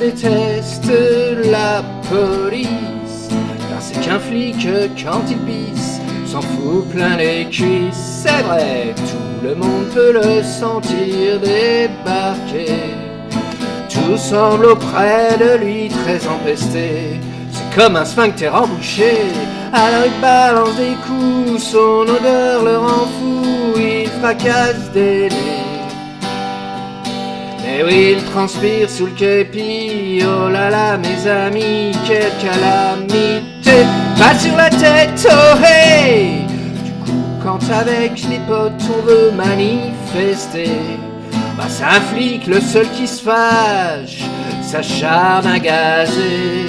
déteste la police. Car c'est qu'un flic, quand il pisse, s'en fout plein les cuisses. C'est vrai, tout le monde peut le sentir débarquer. Tout semble auprès de lui très empesté. C'est comme un sphincter embouché. Alors il balance des coups, son odeur le rend fou, il fracasse des nez. Et oui, il transpire sous le képi, oh là là mes amis, quelle calamité. Pas sur la tête, oh hey. Du coup, quand avec les potes on veut manifester. Bah c'est un flic, le seul qui se fâche, s'acharne à gazer.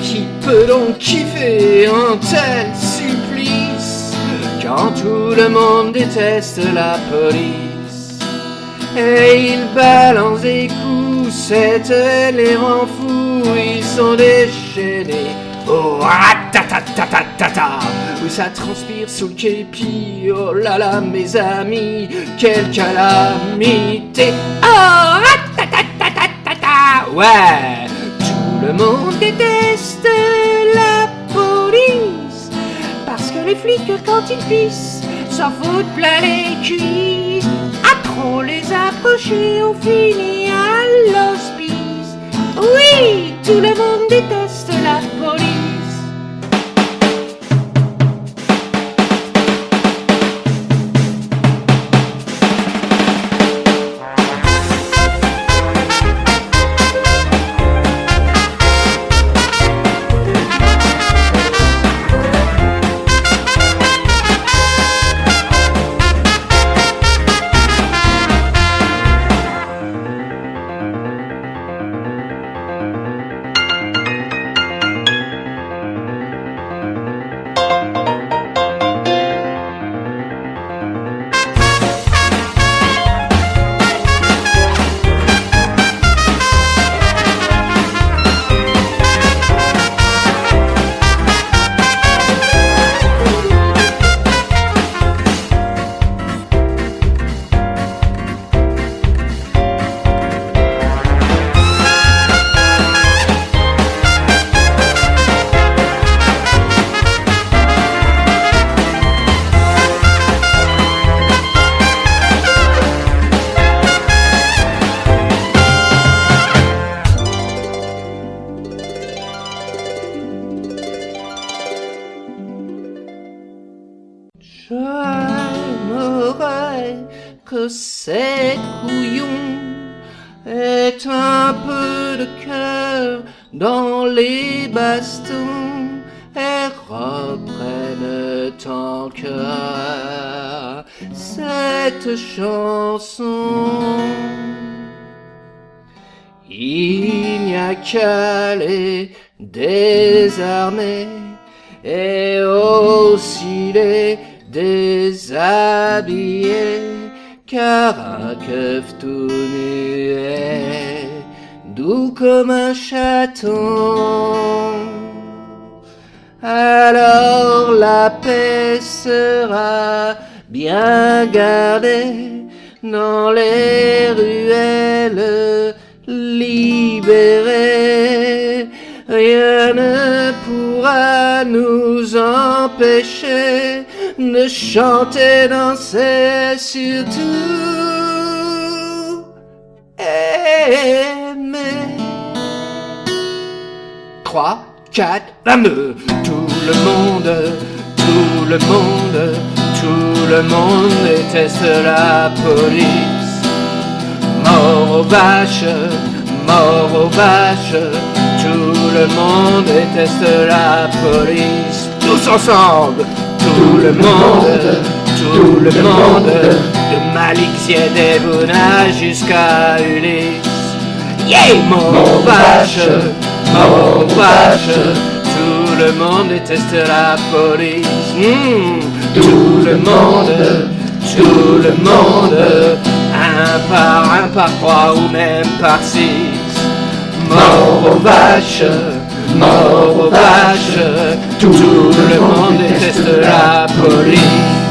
Qui peut donc kiffer un tel supplice Quand tout le monde déteste la police? Et ils balancent des coups, cette les rend fous, ils sont déchaînés. Oh, ta Oui, ça transpire sous le képi, oh là là, mes amis, quelle calamité. Oh, ta Ouais, tout le monde déteste la police, parce que les flics, quand ils pissent, s'en foutent plein les cuisses trop les approcher, on finit à l'hospice. Oui, tout le monde déteste J'aimerais que ces couillons aient un peu de cœur dans les bastons et reprennent en cœur cette chanson. Il n'y a qu'à les désarmer et aussi les déshabillé, car un keuf tout muet, doux comme un chaton. Alors la paix sera bien gardée dans les ruelles libérées. Rien ne pourra nous empêcher de chanter, danser, surtout aimer. 3, 4, 22. Tout le monde, tout le monde, tout le monde déteste la police. Mort aux vaches, mort aux vaches, le monde déteste la police. Tous ensemble, tout le monde, tout le monde, de Malik Ziedebouna jusqu'à Ulysse. Yeah, mon vache, mon vache, tout le monde déteste la police. Hmm, tout le monde, tout le monde, un par un, par trois ou même par six mort aux vaches, mort aux vaches, tout le monde déteste la police.